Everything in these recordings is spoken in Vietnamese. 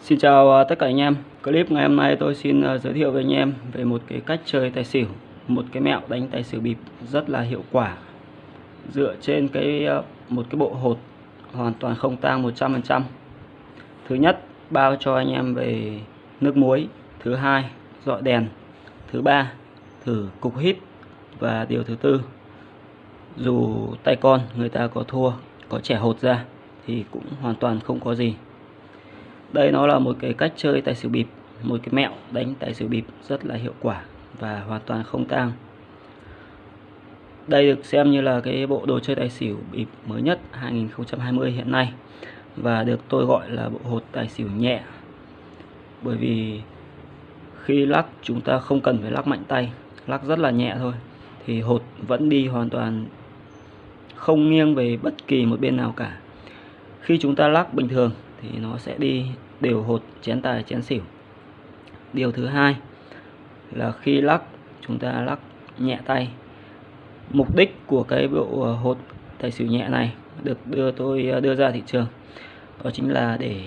Xin chào à, tất cả anh em. Clip ngày hôm nay tôi xin à, giới thiệu với anh em về một cái cách chơi tài xỉu, Một cái mẹo đánh tài xỉu bịp rất là hiệu quả. Dựa trên cái à, một cái bộ hột hoàn toàn không tang 100% Thứ nhất, bao cho anh em về nước muối. Thứ hai, dọi đèn. Thứ ba, thử cục hít. Và điều thứ tư, Dù tay con người ta có thua, Có trẻ hột ra Thì cũng hoàn toàn không có gì đây nó là một cái cách chơi tài xỉu bịp, một cái mẹo đánh tài xỉu bịp rất là hiệu quả và hoàn toàn không tang. Đây được xem như là cái bộ đồ chơi tài xỉu bịp mới nhất 2020 hiện nay và được tôi gọi là bộ hột tài xỉu nhẹ. Bởi vì khi lắc chúng ta không cần phải lắc mạnh tay, lắc rất là nhẹ thôi, thì hột vẫn đi hoàn toàn không nghiêng về bất kỳ một bên nào cả. Khi chúng ta lắc bình thường thì nó sẽ đi đều hột, chén tài, chén xỉu. Điều thứ hai là khi lắc, chúng ta lắc nhẹ tay. Mục đích của cái bộ ờ, hột tài xỉu nhẹ này được đưa tôi ờ, đưa ra thị trường đó chính là để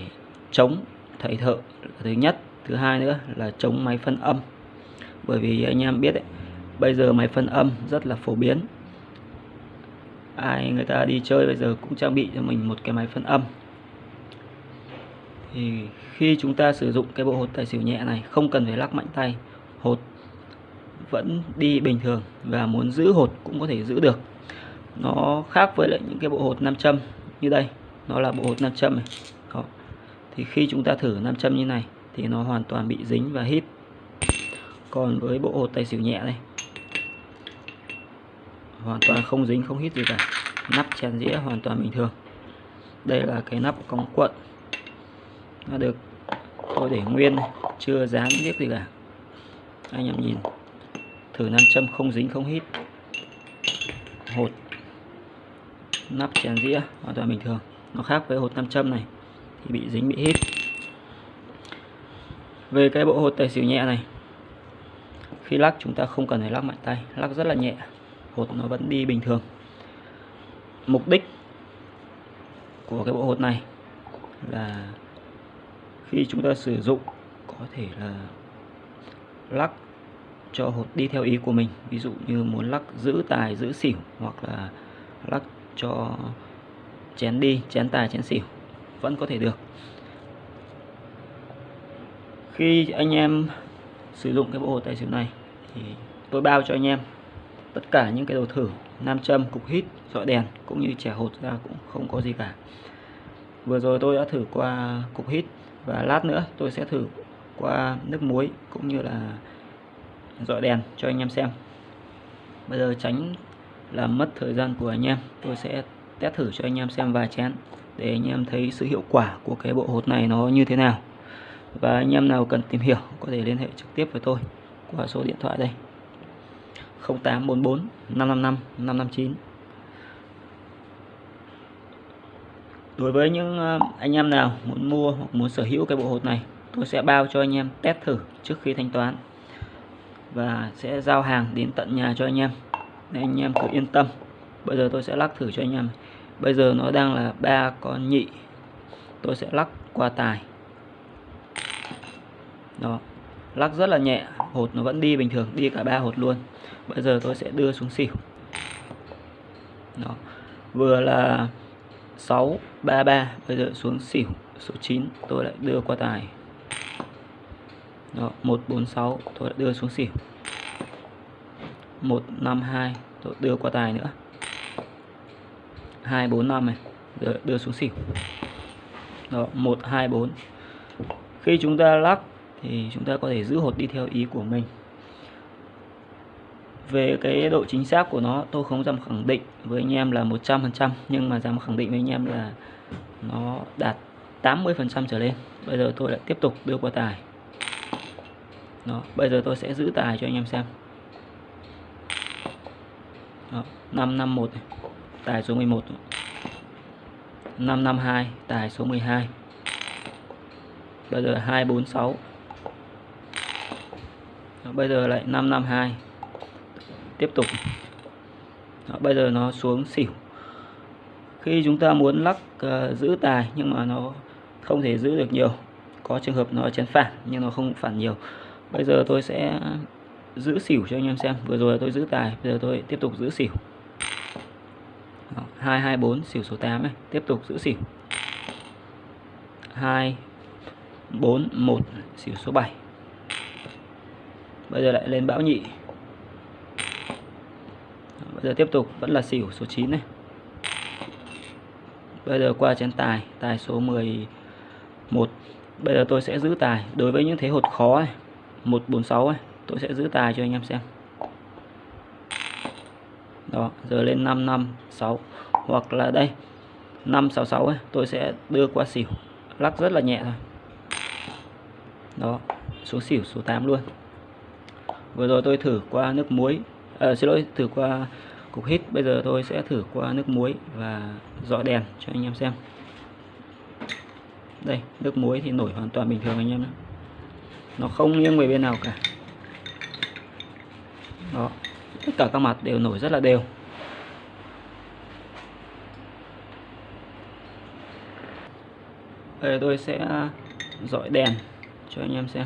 chống thầy thợ thứ nhất. Thứ hai nữa là chống máy phân âm. Bởi vì anh em biết đấy bây giờ máy phân âm rất là phổ biến. Ai người ta đi chơi bây giờ cũng trang bị cho mình một cái máy phân âm thì khi chúng ta sử dụng cái bộ hột tài xỉu nhẹ này, không cần phải lắc mạnh tay, hột vẫn đi bình thường và muốn giữ hột cũng có thể giữ được. Nó khác với lại những cái bộ hột nam châm như đây, nó là bộ hột nam châm này. Đó. thì khi chúng ta thử nam châm như này thì nó hoàn toàn bị dính và hít. Còn với bộ hột tài xỉu nhẹ này, hoàn toàn không dính, không hít gì cả, nắp chén dĩa hoàn toàn bình thường. Đây là cái nắp cong cuộn nó được tôi để nguyên này, chưa dán biết gì cả. Anh em nhìn thử nam châm không dính không hít. Hột nắp chén dĩa hoàn toàn bình thường. Nó khác với hột nam châm này thì bị dính bị hít. Về cái bộ hột tài xỉu nhẹ này khi lắc chúng ta không cần phải lắc mạnh tay lắc rất là nhẹ. Hột nó vẫn đi bình thường. Mục đích của cái bộ hột này là khi chúng ta sử dụng, có thể là lắc cho hột đi theo ý của mình. Ví dụ như muốn lắc giữ tài, giữ xỉu hoặc là lắc cho chén đi, chén tài, chén xỉu, vẫn có thể được. Khi anh em sử dụng cái bộ hột tài xỉu này thì tôi bao cho anh em tất cả những cái đồ thử, nam châm, cục hít dọi đèn cũng như trẻ hột ra cũng không có gì cả. Vừa rồi tôi đã thử qua cục hít và lát nữa tôi sẽ thử qua nước muối cũng như là dọi đèn cho anh em xem. Bây giờ tránh làm mất thời gian của anh em, tôi sẽ test thử cho anh em xem vài chén để anh em thấy sự hiệu quả của cái bộ hột này nó như thế nào. Và anh em nào cần tìm hiểu có thể liên hệ trực tiếp với tôi qua số điện thoại đây. 0844 555 559 đối với những ờ, anh em nào muốn mua hoặc muốn sở hữu cái bộ hột này, tôi sẽ bao cho anh em test thử trước khi thanh toán và sẽ giao hàng đến tận nhà cho anh em. Nên anh em cứ yên tâm. Bây giờ tôi sẽ lắc thử cho anh em bây giờ nó đang là ba con nhị. Tôi sẽ lắc qua tài. Đó. Lắc rất là nhẹ. Hột nó vẫn đi bình thường, đi cả ba hột luôn. Bây giờ tôi sẽ đưa xuống xỉu. Đó. Vừa là 6 33 bây giờ xuống xỉu số 9 tôi lại đưa qua tài. Đó 146 tôi lại đưa xuống xỉu. 152 tôi đưa qua tài nữa. 245 này. Đưa, đưa xuống xỉu. Đó 124 khi chúng ta lắc thì chúng ta có thể giữ hột đi theo ý của mình về cái độ chính xác của nó tôi không dám khẳng định với anh em là 100% nhưng mà dám khẳng định với anh em là nó đạt 80% trở lên. Bây giờ tôi lại tiếp tục đưa qua tài. Đó, bây giờ tôi sẽ giữ tài cho anh em xem. Đó, 551 này. tài số 11 552 tài số 12 bây giờ 246 đó, bây giờ lại 552 tiếp tục. Đó, bây giờ nó xuống xỉu. Khi chúng ta muốn lắc uh, giữ tài nhưng mà nó không thể giữ được nhiều có trường hợp nó chén phản nhưng nó không phản nhiều. Bây giờ tôi sẽ giữ xỉu cho anh em xem. Vừa rồi tôi giữ tài bây giờ tôi tiếp tục giữ xỉu. Đó, 224 xỉu số 8 này. Tiếp tục giữ xỉu. 2 4 1 xỉu số 7 bây giờ lại lên bão nhị bây giờ tiếp tục vẫn là xỉu số 9 này. Bây giờ qua chén tài tài số 11 bây giờ tôi sẽ giữ tài. Đối với những thế hột khó này 146 này tôi sẽ giữ tài cho anh em xem. Đó giờ lên 556 hoặc là đây 566 ấy, tôi sẽ đưa qua xỉu. Lắc rất là nhẹ thôi. Đó số xỉu số 8 luôn. Vừa rồi tôi thử qua nước muối à, xin lỗi thử qua cục hít. Bây giờ tôi sẽ thử qua nước muối và dọi đèn cho anh em xem. Đây, nước muối thì nổi hoàn toàn bình thường anh em nhé. Nó không nghiêng về bên nào cả. Đó, tất cả các mặt đều nổi rất là đều. Đây, tôi sẽ dọi đèn cho anh em xem.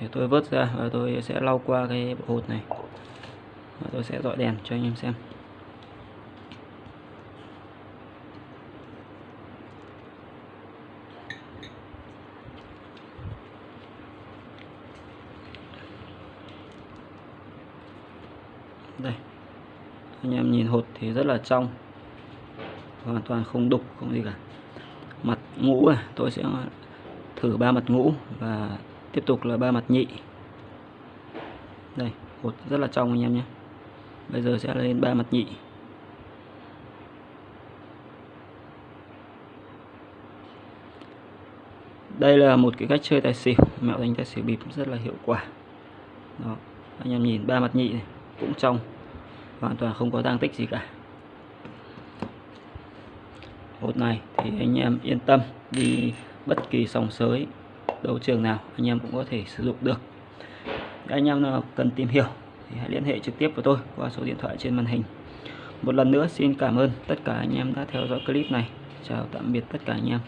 Để tôi vớt ra và tôi sẽ lau qua cái bộ hột này. Và tôi sẽ dọi đèn cho anh em xem. Đây. Anh em nhìn hột thì rất là trong. Hoàn toàn không đục, không gì cả. Mặt ngũ này tôi sẽ thử ba mặt ngũ và tiếp tục là ba mặt nhị. Đây hột rất là trong anh em nhé. Bây giờ sẽ lên ba mặt nhị. Đây là một cái cách chơi tài xỉu. Mẹo đánh tài xỉu bịp rất là hiệu quả. Đó, anh em nhìn ba mặt nhị này, cũng trong. Hoàn toàn không có tăng tích gì cả. Hột này thì anh em yên tâm, đi bất kỳ sòng sới đấu trường nào anh em cũng có thể sử dụng được. Anh em nào cần tìm hiểu thì hãy liên hệ trực tiếp với tôi qua số điện thoại trên màn hình. Một lần nữa, xin cảm ơn tất cả anh em đã theo dõi clip này. Chào tạm biệt tất cả anh em.